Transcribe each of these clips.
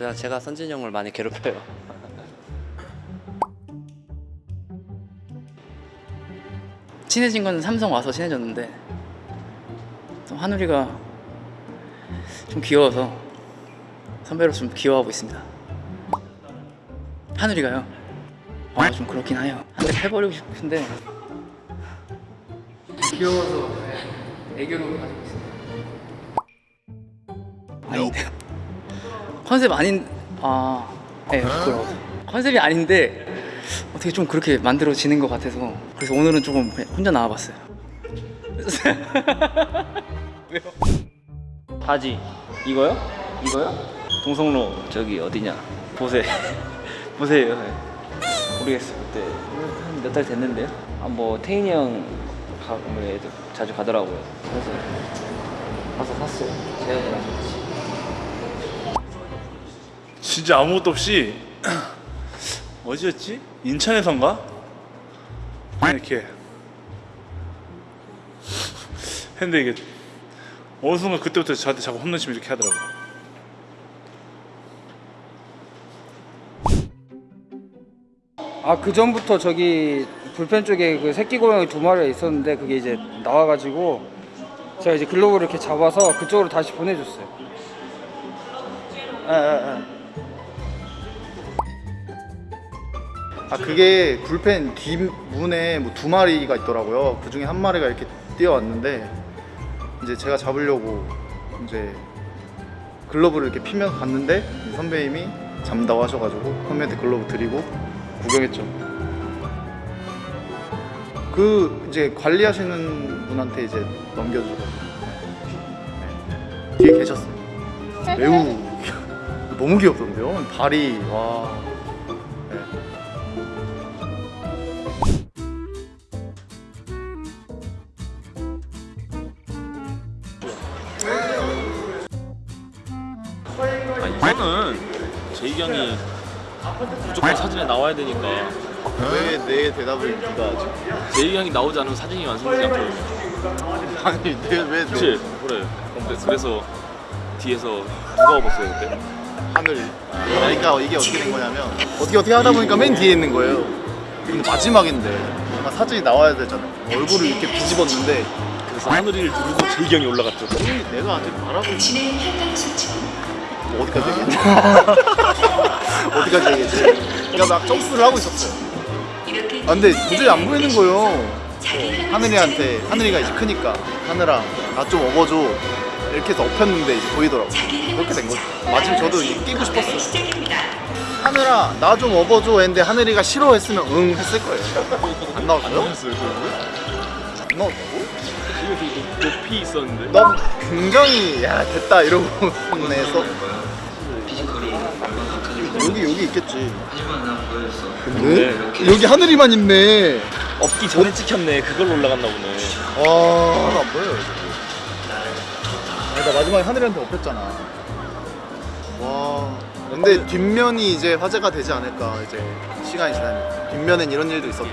그냥 제가 선진이 형을 많이 괴롭혀요. 친해진 건 삼성 와서 친해졌는데 또 한우리가 좀 귀여워서 선배로 좀 귀여워하고 있습니다. 한우리가요? 아 좀 그렇긴 해요. 한대 패버리고 싶은데 귀여워서 네, 애교로 가지고 있습니다. 아닌데요? 컨셉 아닌 아, 네 부끄러워. 컨셉이 아닌데 어떻게 좀 그렇게 만들어지는 것 같아서 그래서 오늘은 조금 혼자 나와봤어요. 바지. 이거요? 이거요? 동성로 저기 어디냐? 보세. 보세요. 모르겠어 그때 한 몇 달 됐는데요. 아, 뭐 태인이 형 가, 뭐 자주 가더라고요. 그래서 가서 샀어요. 재현이랑 같이 진짜 아무것도 없이 어디였지? 인천에선가? 이렇게 했는데 이게 어느 순간 그때부터 저한테 자꾸 혼내시면 이렇게 하더라고 아그 전부터 저기 불펜 쪽에 그 새끼 고양이 두 마리가 있었는데 그게 이제 나와가지고 제가 이제 글로브를 이렇게 잡아서 그쪽으로 다시 보내줬어요. 예, 예, 예. 아 그게 불펜 뒷문에 뭐 두 마리가 있더라고요. 그 중에 한 마리가 이렇게 뛰어왔는데 이제 제가 잡으려고 이제 글러브를 이렇게 피면서 갔는데 선배님이 잠다고 하셔가지고 선배한테 글러브 드리고 구경했죠. 그 이제 관리하시는 분한테 이제 넘겨주고 네. 뒤에 계셨어요. 매우 너무 귀엽던데요. 발이 와. 아 이거는 제이경이 무조건 사진에 나와야 되니까. 왜 내 대답을 네가 하지? 제이경이 나오지 않으면 사진이 완성되지 않거든요 아니 내왜 그치? 그래. 근데 그래서 뒤에서 누가 업었어요 그때? 하늘. 그러니까 이게 어떻게 된 거냐면 어떻게 어떻게 하다 보니까 맨 뒤에 있는 거예요. 근데 마지막인데 뭔가 사진이 나와야 되잖아요 얼굴을 이렇게 뒤집었는데 그래서 하늘이를 두르고 제이경이 올라갔죠. 내가 아직 말하고 뭐 어디까지 얘기했지? 어디까지 얘기했지? 그러니까 막 점프를 하고 있었어요. 아 근데 도저히 안 보이는 거예요. 하늘이한테. 하늘이가 이제 크니까. 하늘아 나 좀 업어줘. 이렇게 해서 엎혔는데 이제 보이더라고. 그렇게 된 거죠. 마침 저도 이제 끼고 싶었어요. 하늘아 나 좀 업어줘 했는데 하늘이가 싫어했으면 응 했을 거예요. 안 나왔어요? 나왔어요 안 나왔다고? 이거 되게 높- 높이 있었는데? 난 굉장히 야 됐다 이러고 내서. 여기 여기 있겠지. 근데 여기 하늘이만 있네. 업기 전에 찍혔네. 그걸로 올라갔나 보네. 와안 보여요 여기. 아니, 나 마지막에 하늘이한테 엎였잖아. 와. 근데 뒷면이 이제 화제가 되지 않을까 이제 시간이 지나면. 뒷면엔 이런 일도 있었다.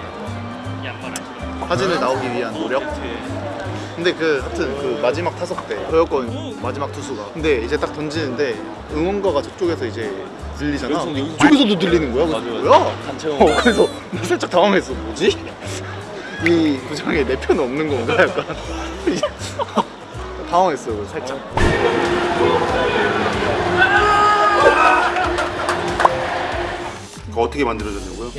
사진을 나오기 위한 노력 근데 그 하여튼 그 마지막 타석 때 저였거든 마지막 투수가. 근데 이제 딱 던지는데 응원가가 저쪽에서 이제 들리잖아. 여기서, 여기서 이쪽에서도 들리는 거야? 그래서 맞아, 뭐야? 단체 어, 응원 그래서 나 살짝 당황했어. 뭐지? 이 구장에 내편 없는 건가 약간. 당황했어요 살짝. 어떻게 만들어졌냐고요?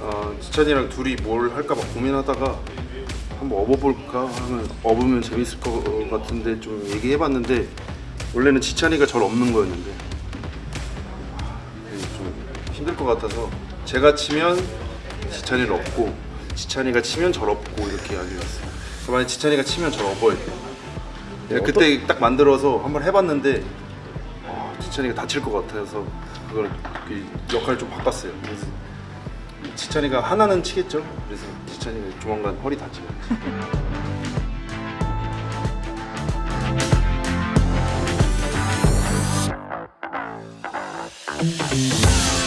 어, 지찬이랑 둘이 뭘 할까 막 고민하다가 한번 업어볼까 하면 업으면 재밌을 것 같은데 좀 얘기해봤는데 원래는 지찬이가 절 업는 거였는데 좀 힘들 것 같아서 제가 치면 지찬이를 업고 지찬이가 치면 절 업고 이렇게 하기로 했어요 만약 지찬이가 치면 절 업어야 돼요 네, 그때 딱 만들어서 한번 해봤는데 아, 지찬이가 다칠 것 같아서 그걸 그 역할을 좀 바꿨어요. 지찬이가 하나는 치겠죠? 그래서 지찬이가 조만간 허리 다치면